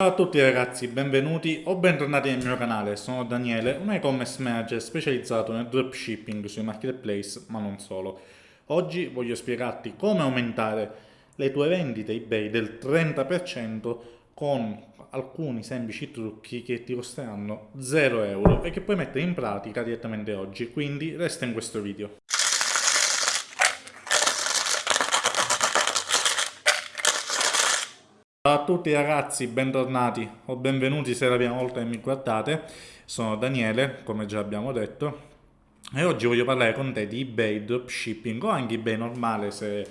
Ciao a tutti ragazzi, benvenuti o bentornati nel mio canale, sono Daniele, un e-commerce manager specializzato nel dropshipping sui marketplace, ma non solo. Oggi voglio spiegarti come aumentare le tue vendite eBay del 30% con alcuni semplici trucchi che ti costeranno 0 euro e che puoi mettere in pratica direttamente oggi, quindi resta in questo video. Ciao a tutti ragazzi, bentornati o benvenuti se è la prima volta che mi guardate. Sono Daniele, come già abbiamo detto, e oggi voglio parlare con te di eBay dropshipping o anche eBay normale se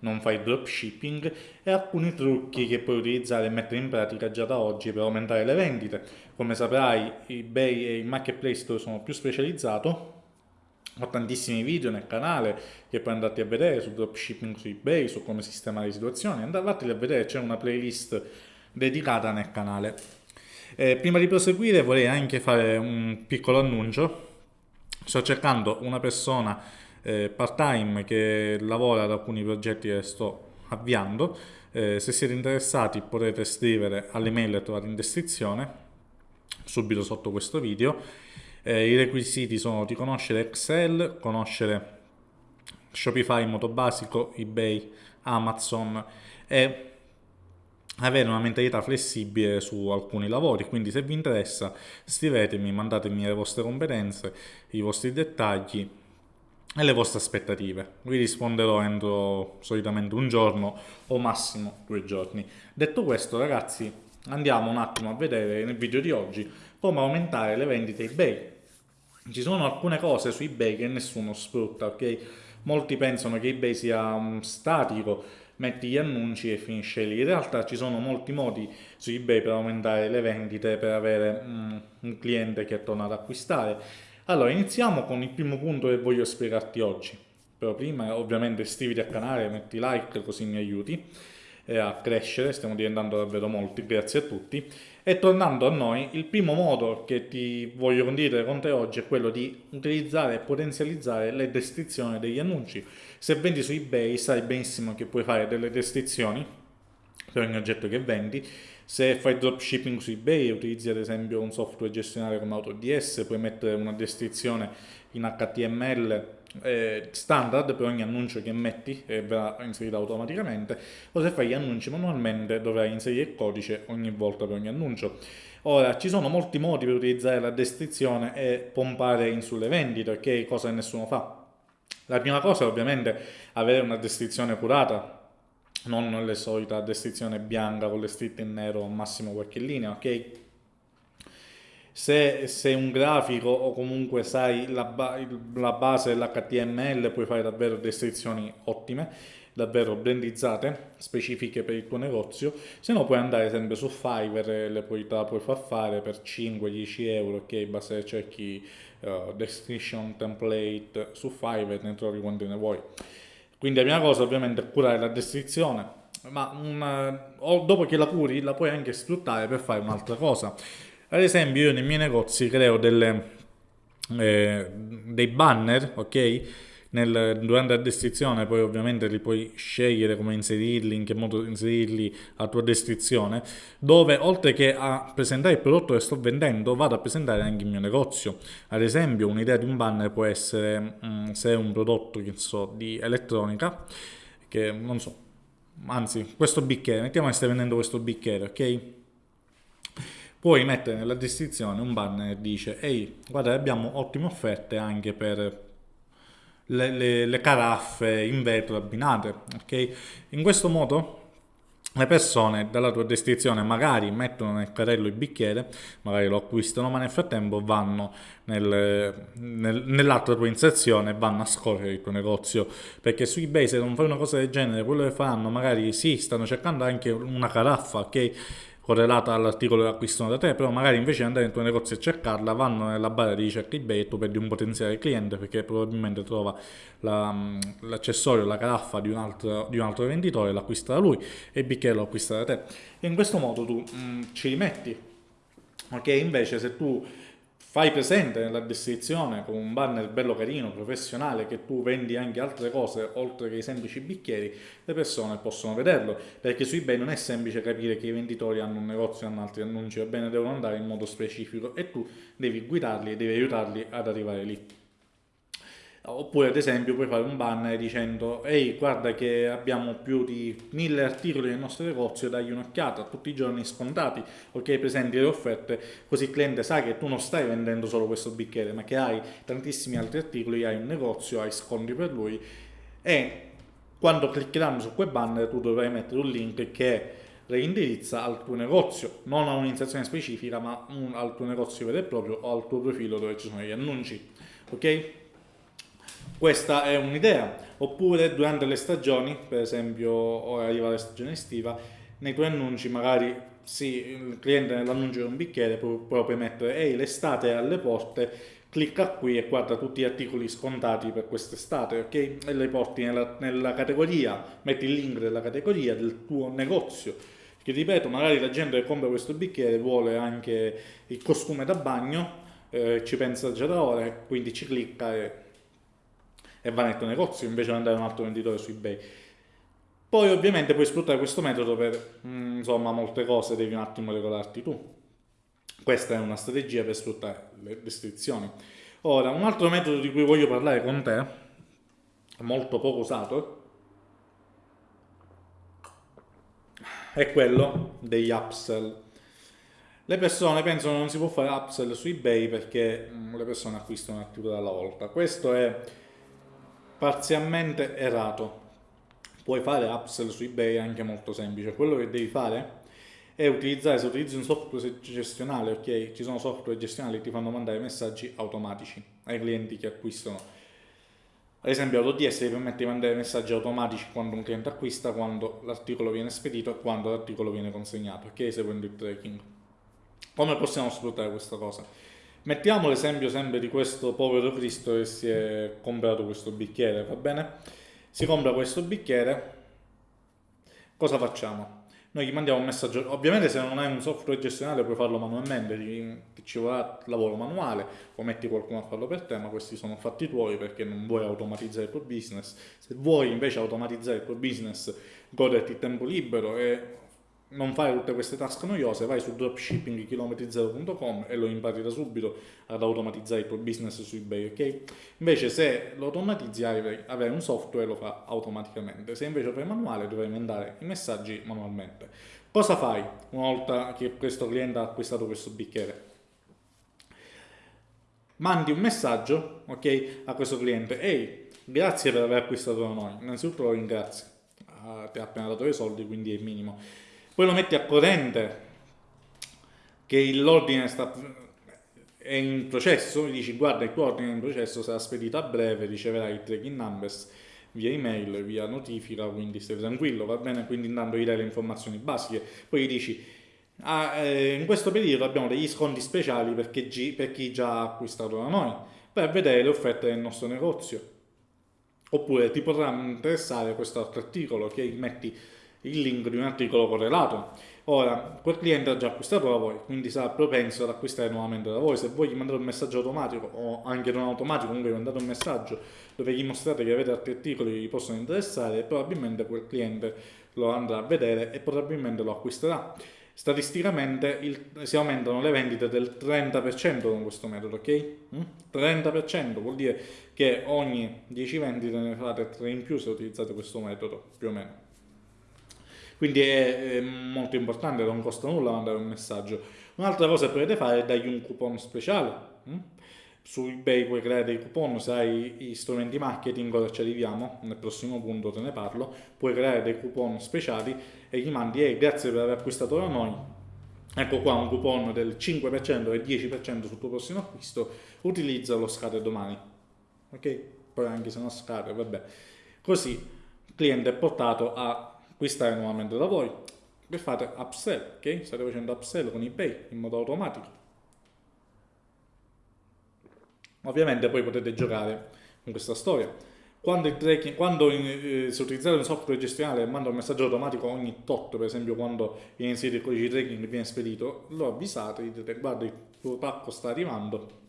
non fai dropshipping e alcuni trucchi che puoi utilizzare e mettere in pratica già da oggi per aumentare le vendite. Come saprai eBay è il marketplace sono più specializzato ho tantissimi video nel canale che puoi andarti a vedere su dropshipping su ebay, su come sistemare le situazioni, andateli a vedere, c'è una playlist dedicata nel canale. Eh, prima di proseguire vorrei anche fare un piccolo annuncio, sto cercando una persona eh, part time che lavora ad alcuni progetti che sto avviando, eh, se siete interessati potete scrivere all'email trovate in descrizione subito sotto questo video eh, I requisiti sono di conoscere Excel, conoscere Shopify in modo basico, eBay, Amazon e avere una mentalità flessibile su alcuni lavori, quindi se vi interessa scrivetemi, mandatemi le vostre competenze, i vostri dettagli e le vostre aspettative. Vi risponderò entro solitamente un giorno o massimo due giorni. Detto questo ragazzi andiamo un attimo a vedere nel video di oggi come aumentare le vendite eBay. Ci sono alcune cose su eBay che nessuno sfrutta, ok? Molti pensano che eBay sia um, statico, metti gli annunci e finisce lì. In realtà ci sono molti modi su eBay per aumentare le vendite, per avere um, un cliente che torna ad acquistare. Allora, iniziamo con il primo punto che voglio spiegarti oggi. Però prima, ovviamente, iscriviti al canale, metti like così mi aiuti eh, a crescere, stiamo diventando davvero molti, grazie a tutti. E tornando a noi, il primo modo che ti voglio condividere con te oggi è quello di utilizzare e potenzializzare le descrizioni degli annunci. Se vendi su eBay sai benissimo che puoi fare delle descrizioni per ogni oggetto che vendi. Se fai dropshipping su eBay e utilizzi ad esempio un software gestionale come AutoDS, puoi mettere una descrizione in HTML eh, standard per ogni annuncio che metti e verrà inserita automaticamente o se fai gli annunci manualmente dovrai inserire il codice ogni volta per ogni annuncio. Ora, ci sono molti modi per utilizzare la descrizione e pompare in sulle vendite, ok? Cosa nessuno fa. La prima cosa è ovviamente avere una descrizione curata, non le solite descrizione bianca con le scritte in nero, massimo qualche linea, ok? Se sei un grafico o comunque sai la, ba la base dell'HTML puoi fare davvero descrizioni ottime, davvero brandizzate, specifiche per il tuo negozio, se no puoi andare sempre su Fiverr, le puoi, te la puoi far fare per 5-10 euro, ok, basta che cerchi uh, description template su Fiverr, ne trovi quante ne vuoi. Quindi la prima cosa ovviamente è curare la descrizione, ma una, dopo che la curi la puoi anche sfruttare per fare un'altra cosa. Ad esempio io nei miei negozi creo delle, eh, dei banner, ok? Nel, durante la descrizione poi ovviamente li puoi scegliere come inserirli, in che modo inserirli a tua descrizione, dove oltre che a presentare il prodotto che sto vendendo vado a presentare anche il mio negozio. Ad esempio un'idea di un banner può essere mh, mm, se è un prodotto che so, di elettronica, che non so, anzi questo bicchiere, mettiamo che stai vendendo questo bicchiere, ok? Puoi mettere nella descrizione un banner che dice ehi guarda abbiamo ottime offerte anche per le, le, le caraffe in vetro abbinate ok in questo modo le persone dalla tua descrizione magari mettono nel carrello il bicchiere, magari lo acquistano, ma nel frattempo vanno nel, nel, nell'altra tua inserzione e vanno a scorrere il tuo negozio. Perché su eBay se non fai una cosa del genere, quello che faranno magari sì, stanno cercando anche una caraffa, ok? Correlata all'articolo che acquistano da te, però magari invece di andare nel tuo negozio e cercarla, vanno nella barra di ricerca eBay e tu perdi un potenziale cliente perché probabilmente trova l'accessorio, la, la caraffa di un, altro, di un altro venditore, l'acquista da lui e il bicchiere lo acquista da te. E in questo modo tu mh, mm, ci rimetti, ok? Invece se tu fai presente nella descrizione con un banner bello carino, professionale, che tu vendi anche altre cose oltre che i semplici bicchieri, le persone possono vederlo, perché su eBay non è semplice capire che i venditori hanno un negozio e hanno altri annunci, va bene, devono andare in modo specifico e tu devi guidarli e devi aiutarli ad arrivare lì. Oppure ad esempio puoi fare un banner dicendo ehi guarda che abbiamo più di mille articoli nel nostro negozio, dagli un'occhiata, tutti i giorni scontati, ok presenti le offerte, così il cliente sa che tu non stai vendendo solo questo bicchiere ma che hai tantissimi altri articoli, hai un negozio, hai sconti per lui e quando cliccheranno su quel banner tu dovrai mettere un link che reindirizza al tuo negozio, non a un'iniziazione specifica ma un, al tuo negozio vero e proprio o al tuo profilo dove ci sono gli annunci, ok? Questa è un'idea. Oppure durante le stagioni, per esempio ora arriva la stagione estiva, nei tuoi annunci magari sì, il cliente nell'annuncio di un bicchiere può proprio mettere ehi l'estate è alle porte, clicca qui e guarda tutti gli articoli scontati per quest'estate, ok? E li porti nella, nella, categoria, metti il link della categoria del tuo negozio. Che ripeto, magari la gente che compra questo bicchiere vuole anche il costume da bagno, eh, ci pensa già da ore, quindi ci clicca e e va nel tuo negozio invece di andare a un altro venditore su eBay. Poi ovviamente puoi sfruttare questo metodo per, mm, insomma, molte cose devi un attimo regolarti tu. Questa è una strategia per sfruttare le descrizioni. Ora, un altro metodo di cui voglio parlare con te, molto poco usato, è quello degli upsell. Le persone pensano non si può fare upsell su eBay perché mm, le persone acquistano un articolo alla volta. Questo è parzialmente errato. Puoi fare upsell su eBay anche molto semplice. Quello che devi fare è utilizzare, se utilizzi un software gestionale, ok? Ci sono software gestionali che ti fanno mandare messaggi automatici ai clienti che acquistano. Ad esempio AutoDS ti permette di mandare messaggi automatici quando un cliente acquista, quando l'articolo viene spedito e quando l'articolo viene consegnato, ok? Seguendo il tracking. Come possiamo sfruttare questa cosa? Mettiamo l'esempio sempre di questo povero Cristo che si è comprato questo bicchiere, va bene? Si compra questo bicchiere, cosa facciamo? Noi gli mandiamo un messaggio, ovviamente se non hai un software gestionale puoi farlo manualmente, ci vorrà lavoro manuale o metti qualcuno a farlo per te, ma questi sono fatti tuoi perché non vuoi automatizzare il tuo business. Se vuoi invece automatizzare il tuo business, goderti il tempo libero e non fare tutte queste task noiose, vai su dropshippingchilometri0.com e lo impari da subito ad automatizzare il tuo business su eBay, ok? Invece se lo automatizzi avrai un software lo fa automaticamente, se invece lo fai manuale dovrai mandare i messaggi manualmente. Cosa fai una volta che questo cliente ha acquistato questo bicchiere? Mandi un messaggio, ok, a questo cliente, ehi, grazie per aver acquistato da noi, innanzitutto lo ringrazio, ah, ti ha appena dato i soldi, quindi è il minimo poi lo metti a corrente che l'ordine è in processo, gli dici guarda il tuo ordine è in processo, sarà spedito a breve, riceverai il tracking numbers via email, via notifica, quindi stai tranquillo, va bene? Quindi intanto gli dai le informazioni basiche, poi gli dici ah, eh, in questo periodo abbiamo degli sconti speciali perché per chi già ha acquistato da noi, per vedere le offerte del nostro negozio. Oppure ti potrà interessare questo altro articolo che metti il link di un articolo correlato. Ora, quel cliente ha già acquistato da voi, quindi sarà propenso ad acquistare nuovamente da voi. Se voi gli mandate un messaggio automatico o anche non automatico, comunque gli mandate un messaggio dove gli mostrate che avete altri articoli che gli possono interessare, probabilmente quel cliente lo andrà a vedere e probabilmente lo acquisterà. Statisticamente il, si aumentano le vendite del 30% con questo metodo, ok? 30% mm? vuol dire che ogni 10 vendite ne fate 3 in più se utilizzate questo metodo, più o meno. Quindi è, è, molto importante, non costa nulla mandare un messaggio. Un'altra cosa che potete fare è dargli un coupon speciale. Hm? Su eBay puoi creare dei coupon, se hai gli strumenti marketing, ora ci arriviamo, nel prossimo punto te ne parlo, puoi creare dei coupon speciali e gli mandi, ehi grazie per aver acquistato da noi, ecco qua un coupon del 5% e 10% sul tuo prossimo acquisto, utilizzalo, scade domani. Ok? Poi anche se non scade, vabbè. Così il cliente è portato a acquistare nuovamente da voi e fate upsell, ok? State facendo upsell con eBay in modo automatico. Ovviamente poi potete giocare con questa storia. Quando, il tracking, quando eh, se utilizzate un software gestionale e manda un messaggio automatico ogni tot, per esempio quando viene inserito il codice tracking e viene spedito, lo avvisate, dite guarda il tuo pacco sta arrivando,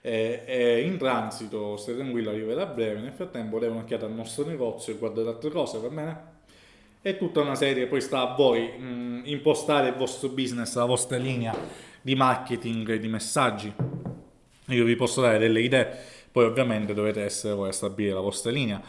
è, è in transito, stai tranquillo, arriverà a breve, nel frattempo dai un'occhiata al nostro negozio e guardate altre cose, va bene? È tutta una serie, poi sta a voi mh, impostare il vostro business, la vostra linea di marketing e di messaggi. Io vi posso dare delle idee, poi ovviamente dovete essere voi a stabilire la vostra linea.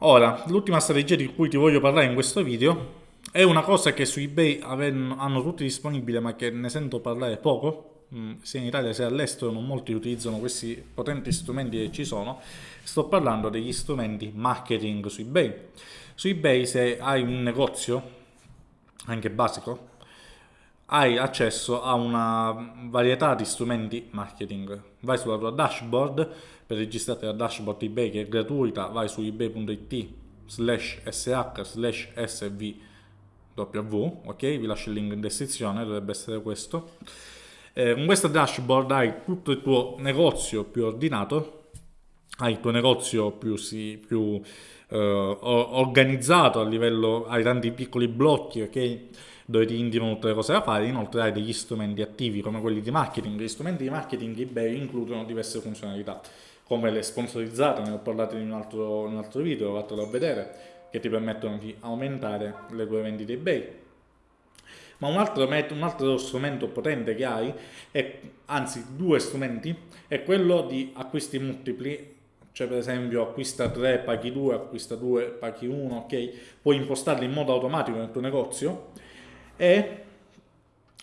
Ora, l'ultima strategia di cui ti voglio parlare in questo video è una cosa che su eBay hanno tutti disponibile ma che ne sento parlare poco, mm, sia in Italia sia all'estero, non molti utilizzano questi potenti strumenti che ci sono. Sto parlando degli strumenti marketing su eBay. Su eBay se hai un negozio, anche basico, hai accesso a una varietà di strumenti marketing. Vai sulla tua dashboard per registrarti la dashboard eBay che è gratuita, vai su ebay.it slash sh slash svw, ok? Vi lascio il link in descrizione, dovrebbe essere questo. Eh, con questa dashboard hai tutto il tuo negozio più ordinato, hai il tuo negozio più, sì, più eh, organizzato a livello, hai tanti piccoli blocchi, ok? dove ti indicano tutte le cose da fare, inoltre hai degli strumenti attivi come quelli di marketing. Gli strumenti di marketing eBay includono diverse funzionalità, come le sponsorizzate, ne ho parlato in un altro, in un altro video, fatelo vedere, che ti permettono di aumentare le tue vendite eBay. Ma un altro, un altro strumento potente che hai, è, anzi due strumenti, è quello di acquisti multipli cioè per esempio acquista 3 paghi 2 acquista 2 paghi 1 ok? Puoi impostarli in modo automatico nel tuo negozio. E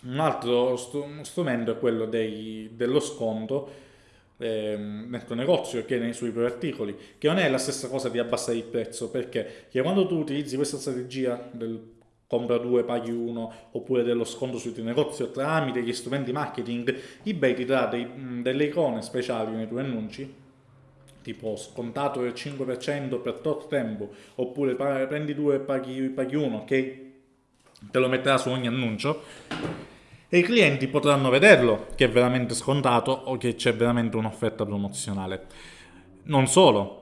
un altro strumento è quello dei, dello sconto eh, nel tuo negozio che nei suoi propri articoli, che non è la stessa cosa di abbassare il prezzo, perché quando tu utilizzi questa strategia del compra 2 paghi 1 oppure dello sconto sul tuo negozio tramite gli strumenti marketing, eBay ti dà dei, delle icone speciali nei tuoi annunci tipo scontato del 5% per tot tempo oppure prendi 2 e paghi, paghi 1 ok te lo metterà su ogni annuncio e i clienti potranno vederlo che è veramente scontato o che c'è veramente un'offerta promozionale. Non solo,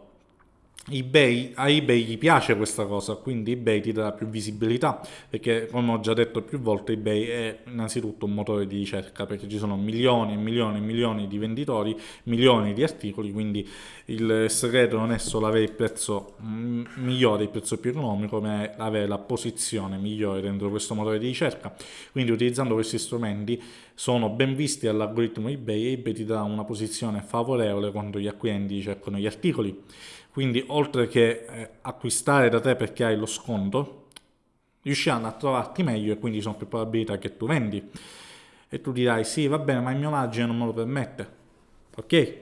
eBay, a eBay gli piace questa cosa, quindi eBay ti dà più visibilità, perché come ho già detto più volte eBay è innanzitutto un motore di ricerca, perché ci sono milioni e milioni e milioni di venditori, milioni di articoli, quindi il segreto non è solo avere il prezzo migliore, il prezzo più economico, ma è avere la posizione migliore dentro questo motore di ricerca. Quindi utilizzando questi strumenti sono ben visti dall'algoritmo eBay e eBay ti dà una posizione favorevole quando gli acquirenti cercano gli articoli quindi oltre che eh, acquistare da te perché hai lo sconto, riusciranno a trovarti meglio e quindi sono più probabilità che tu vendi. E tu dirai, sì, va bene, ma il mio margine non me lo permette. Ok,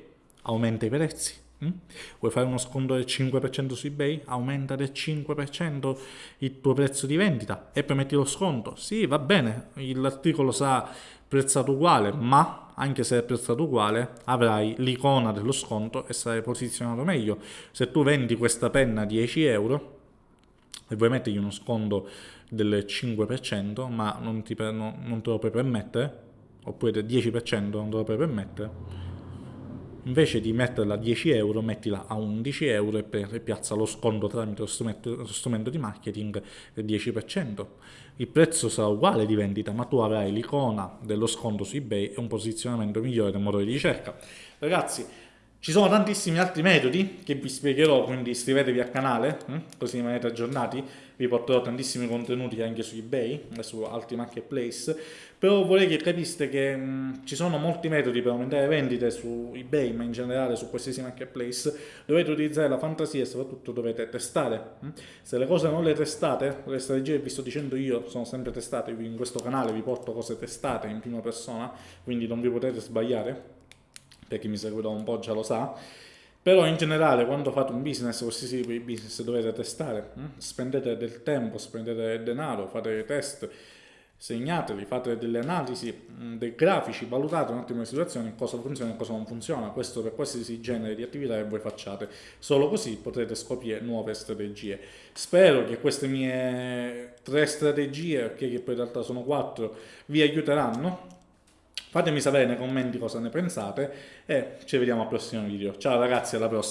aumenta i prezzi. Mm? Vuoi fare uno sconto del 5% su eBay? Aumenta del 5% il tuo prezzo di vendita e poi metti lo sconto. Sì, va bene, l'articolo sarà prezzato uguale, ma anche se è prezzato uguale avrai l'icona dello sconto e sarai posizionato meglio. Se tu vendi questa penna a 10 euro e vuoi mettergli uno sconto del 5%, ma non, ti, non, non te lo puoi permettere, oppure del 10% non te lo puoi permettere, invece di metterla a 10 euro mettila a 11 euro e piazza lo sconto tramite lo strumento, lo strumento di marketing del 10%. Il prezzo sarà uguale di vendita ma tu avrai l'icona dello sconto su ebay e un posizionamento migliore del motore di ricerca. Ragazzi, ci sono tantissimi altri metodi che vi spiegherò, quindi iscrivetevi al canale, hm? così rimanete aggiornati. Vi porterò tantissimi contenuti anche su eBay e su altri marketplace. Però vorrei che capiste che mh, ci sono molti metodi per aumentare vendite su eBay, ma in generale su qualsiasi marketplace. Dovete utilizzare la fantasia e soprattutto dovete testare. Se le cose non le testate, le strategie che vi sto dicendo io sono sempre testate, in questo canale vi porto cose testate in prima persona, quindi non vi potete sbagliare per chi mi segue da un po' già lo sa, però in generale quando fate un business, qualsiasi tipo di business dovete testare, hm? spendete del tempo, spendete denaro, fate dei test, segnateli, fate delle analisi, hm, dei grafici, valutate un attimo le situazioni, cosa funziona e cosa non funziona, questo per qualsiasi genere di attività che voi facciate, solo così potrete scoprire nuove strategie. Spero che queste mie tre strategie, che poi in realtà sono quattro, vi aiuteranno Fatemi sapere nei commenti cosa ne pensate e ci vediamo al prossimo video. Ciao ragazzi, alla prossima!